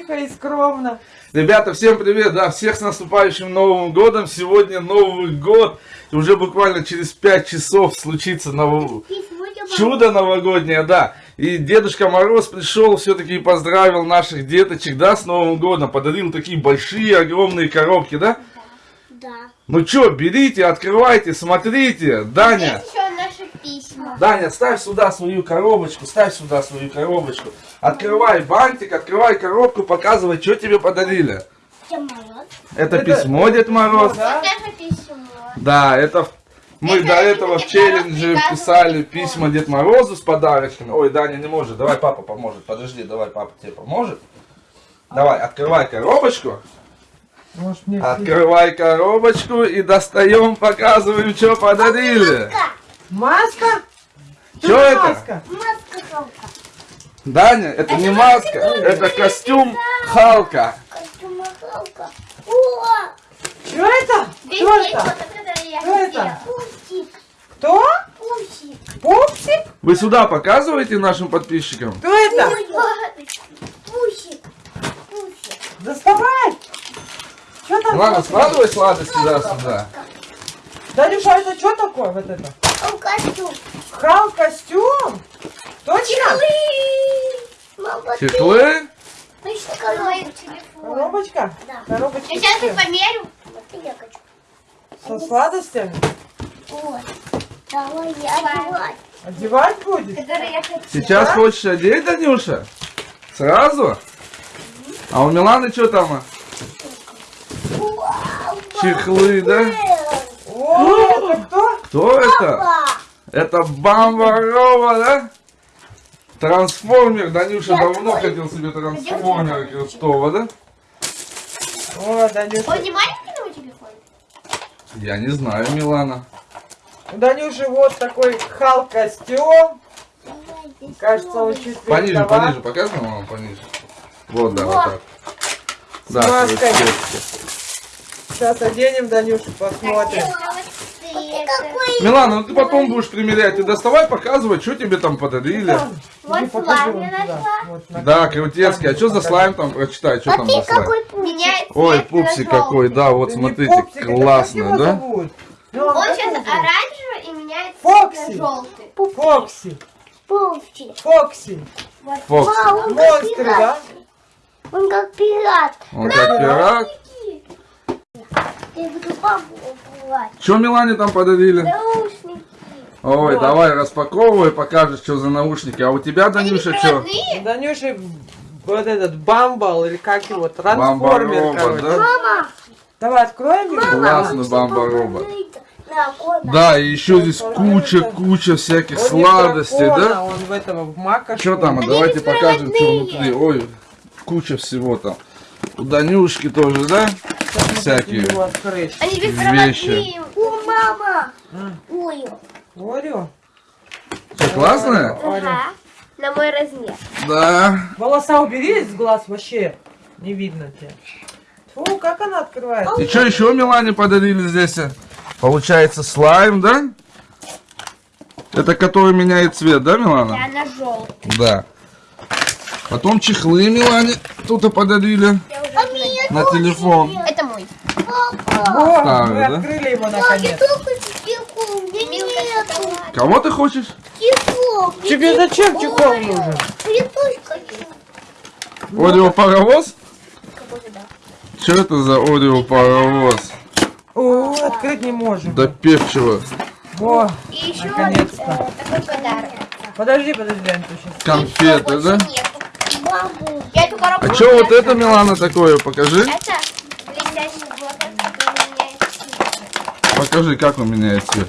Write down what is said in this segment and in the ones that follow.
тихо и скромно? Ребята, всем привет, да, всех с наступающим Новым Годом. Сегодня Новый год, уже буквально через 5 часов случится ново- чудо новогоднее, да. И Дедушка Мороз пришел все-таки и поздравил наших деточек, да, с Новым Годом. Подарил такие большие, огромные коробки, да? Да. Ну что, берите, открывайте, смотрите. Даня, Здесь еще наши письма. Даня, ставь сюда свою коробочку, ставь сюда свою коробочку. Открывай бантик, открывай коробку, показывай, что тебе подарили. Дед Мороз. Это, Это- письмо, Дед Мороз. Да? Вот наше письмо. Да, это в- мы Это до этого в Дед Мороз челлендже писали письма Дед Морозу с подарочками. Ой, Даня не может. Давай папа поможет. Подожди, давай папа тебе поможет. Давай, открывай коробочку. Может мне Открывай коробочку и достаем, показываем, что подарили. Маска? Чё это? Маска. Маска Халка. Даня, это не маска, это костюм Халка. Костюм Халка. О, Что это? Есть это? вот это это? Пупсик. Кто? Пупсик. Пупсик? Вы сюда показываете нашим подписчикам? Кто это? Пупсик. Пупсик. Доставай! Что там? Ладно, складывай сладости да, сюда. Данюша, а это что такое вот это? Костюм. Хал костюм? Точно? Чехлы. что Мой коробочка? Да. Коробочка. Я сейчас их померю. Вот я хочу. Со сладостями? Вот. Давай я одевать. Одевать будет? Которые я хотела. Сейчас Да? хочешь одеть, Данюша? Сразу? А у Миланы что там? Вау, Чехлы, да? О, это кто? Кто это? Это Бамбарова, да? Трансформер. Данюша Я давно твой. хотел себе трансформера крутого, да? О, Данюша. Он не маленький на телефон? Я не знаю, Милана. У Данюши вот такой хал костюм. Давай здесь Кажется, он чуть Пониже, великоват. пониже. Показывай, мама, пониже. Вот, да, вот Вот. так. Да. Сейчас оденем Данюшу, посмотрим. Милана, ну ты потом будешь примерять. Ты доставай, показывай, что тебе там подарили. Вот слайм я нашла. Да, крутецкий. А что за слайм там? Прочитай, что А там за слайм. Ой, пупсик какой, да, вот смотрите, классно, да? Он сейчас оранжевый и меняет Фокси. цвет желтый. Фокси. Фокси. Фокс. Вау, он как Монстры, да? Он как пират. Он как пират. Я буду. Что Милане там подарили? Наушники. Ой, Вот. давай распаковывай, покажешь, что за наушники. А у тебя, Они Данюша, что? Данюши вот этот бамбал, или как его, трансформер, Бамба-робот, короче. да? Мама. Давай откроем его. Классный бамба-робот. Да, и еще здесь куча-куча всяких Он сладостей, дракона, да? Он в этого, в мака. Что там? А давайте покажем, что внутри. Ой, куча всего там. У Данюшки тоже, да? Всякие. Они Вещи. О, мама. Ой. Орeo? Что, классная? Ага. На мой размер. Да. Волоса убери из глаз вообще. Не видно тебя. Фу, как она открывается? И что еще Милане подарили здесь? Получается слайм, да? Это который меняет цвет, да, Милана? Да, на желтый. Да. Потом чехлы Милане тут подарили А на телефон. Это Старый, мы да? открыли его наконец. Кого ты хочешь? чехол. Тебе зачем чехол нужен? Орео паровоз? Да. Что это за Орео паровоз? О, открыть не можем. До певчего. Еще Наконец-то. э, такой подарок. подожди, подожди, Антон, сейчас. Конфеты, да? А что вот это, Милана, такое? Покажи. Это блестящий блокнот, который меняет цвет. Покажи, как он меняет цвет.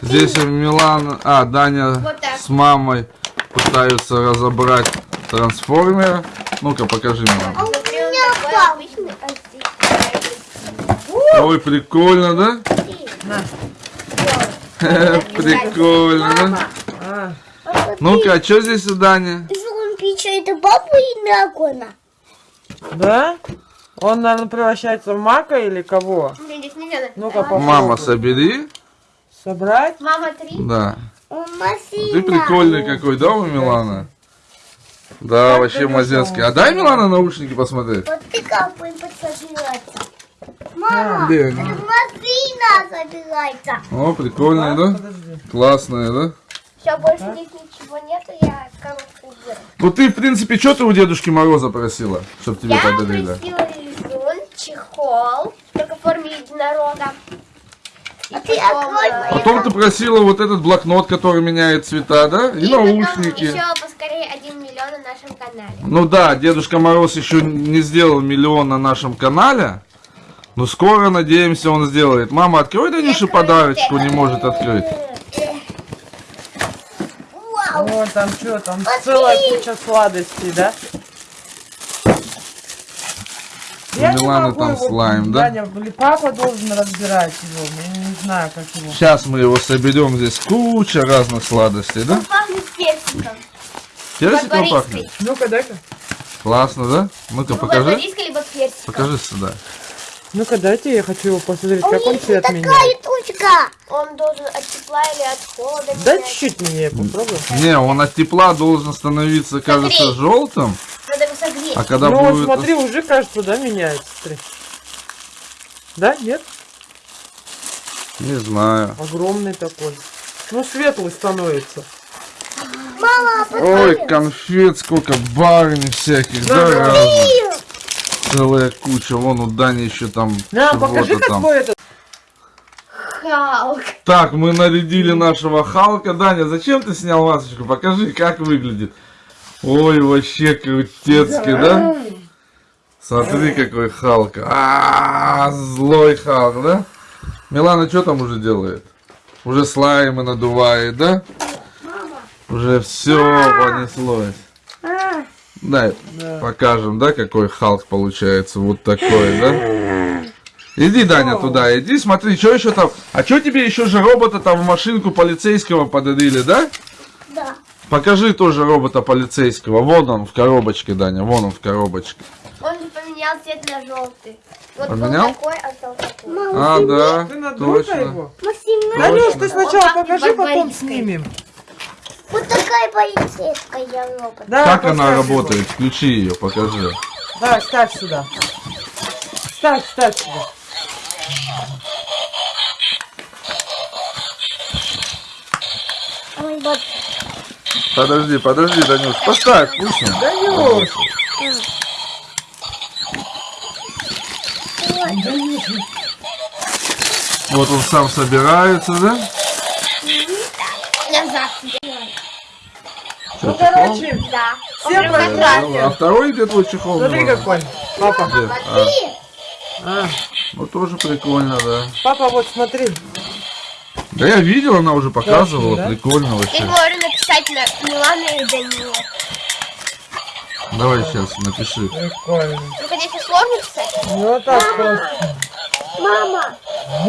Здесь Милана, а, Даня Вот так. с мамой пытаются разобрать трансформера. Ну-ка, покажи, Милана. Внутри он меня папа. обычный. Ой, прикольно, да? Прикольно, да? А, Ну-ка, а что здесь у Дани? Он печет бабу и дракона? да? Он, наверное, превращается в мака или кого? Нельзя Ну-ка. Мама, собери. Собрать? Мама три. Да. Ты прикольный какой, да, у Милана? Да, Как вообще он А дай Милана наушники посмотреть. Вот ты как будем собираться. Мама, Где это собирается. О, прикольные, да? Подожди. Классные, да? Все, больше здесь ничего нету, я коробку уберу. Ну ты, в принципе, что ты у Дедушки Мороза просила, чтобы тебе Я подарили? просила рисун, чехол, только в форме единорога. И А ты потом, открой э, Потом ты просила вот этот блокнот, который меняет цвета, да? И, И потом наушники. еще поскорее 1 миллион на нашем канале. Ну да, Дедушка Мороз еще не сделал миллион на нашем канале. Но скоро, надеемся, он сделает. Мама, открой Откройте. подарочку, не может открыть. Вау. О, там что, там Смотри. целая куча сладостей, да? У Миланы там его, слайм, да? Даня, или папа должен разбирать его, я не знаю, как его. Сейчас мы его соберем. Здесь куча разных сладостей, да? Он пахнет персиком. Персиком пахнет? Ну-ка, дай-ка. Классно, да? Ну-ка, Либо покажи. либо персиком. Покажи сюда. Ну-ка, дайте, я хочу его посмотреть, У как он цвет такая меняет. тучка. Он должен от тепла или от холода Дай чуть-чуть мне, я попробую. Не, он от тепла должен становиться, кажется, желтым. А когда ну, вот будет... смотри, уже, кажется, да, меняется. Смотри. Да, нет? Не знаю. Огромный такой. Ну, светлый становится. Мама, Ой, конфет, сколько барни всяких, да, Да. разных. Целая куча. Вон у Дани еще там На, покажи, там. твой этот. Халк. Так, мы нарядили нашего Халка. Даня, зачем ты снял масочку? Покажи, как выглядит. Ой, вообще крутецкий, да? Смотри, какой Халк. А, злой Халк, да? Милана что там уже делает? Уже слаймы надувает, да? Уже все понеслось. А, Дай, Да. покажем, да, какой Халк получается. Вот такой, да? Иди, Даня, туда, иди, смотри, что еще там. А что тебе еще же робота там в машинку полицейского подарили, да? Покажи тоже робота полицейского. Вон он в коробочке, Даня, вон он в коробочке. Он же поменял цвет на желтый. Вот Поменял? был такой, а стал такой. Мама, А, да, Ты точно. его. Данюш, ты сначала Он покажи, потом снимем. Вот такая полицейская робот. Да, Как она поставь его. работает? Включи ее, покажи. Да, ставь сюда. Ставь, ставь сюда. Ой, вот. Подожди, подожди, Данюш, поставь, вкусно. Данюш! Вот он сам собирается, да? Назад. Ну, короче, Да. Понятно. красный. А второй где твой чехол? смотри какой. Папа. Где? А, А, ну тоже прикольно, да. папа, вот смотри. Да я видел, она уже показывала, да? прикольно Я вообще. говорю написать на Милана и Данила. Давай сейчас напиши. Прикольно. Ну, конечно, сложно писать. Ну, вот так просто. Мама, А,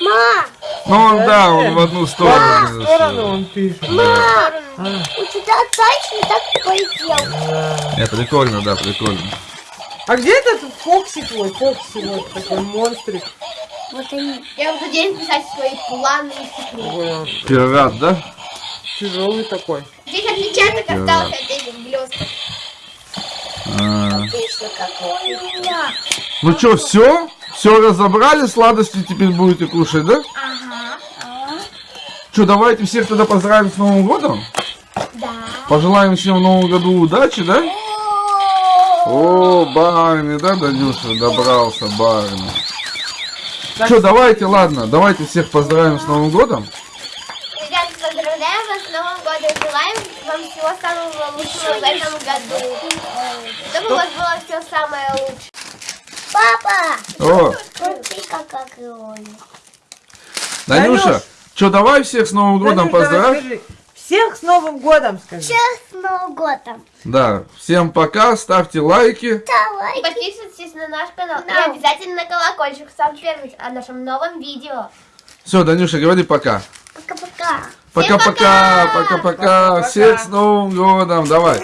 ма, Ну он, да, он в одну В сторону. одну сторону он пишет. ма. А, У тебя точно так полетел. да. Не, прикольно, да, прикольно. А где этот Фокси твой? Фокси вот такой монстрик. Вот они. Я буду день писать свои планы и секреты. Пират, да? тяжелый такой. Здесь отпечаток остался от этих блесток. А. Ну что, все? Все разобрали, сладости теперь будете кушать, да? Ага. Что, давайте всех тогда поздравим с Новым годом? Да. Пожелаем всем в Новом году удачи, да? О, Барни, да, Данюша, добрался, Барни. Что, давайте, ладно, давайте всех поздравим с Новым годом. Ребята, поздравляем вас с Новым годом. Желаем вам всего самого лучшего в этом году. Чтобы у вас было все самое лучшее. Папа, О, смотри, как огромный. Данюша, Данюш. что, давай всех с Новым годом Данюш, давай поздравь. Всех с Новым годом, скажи. Сейчас с Новым годом. Да, всем пока, ставьте лайки. И Давай. подписывайтесь на наш канал. Да. И обязательно на колокольчик, сам первый, о нашем новом видео. Все, Данюша, говори пока. Пока-пока. Пока-пока, пока. пока-пока. Всех с Новым годом, давай.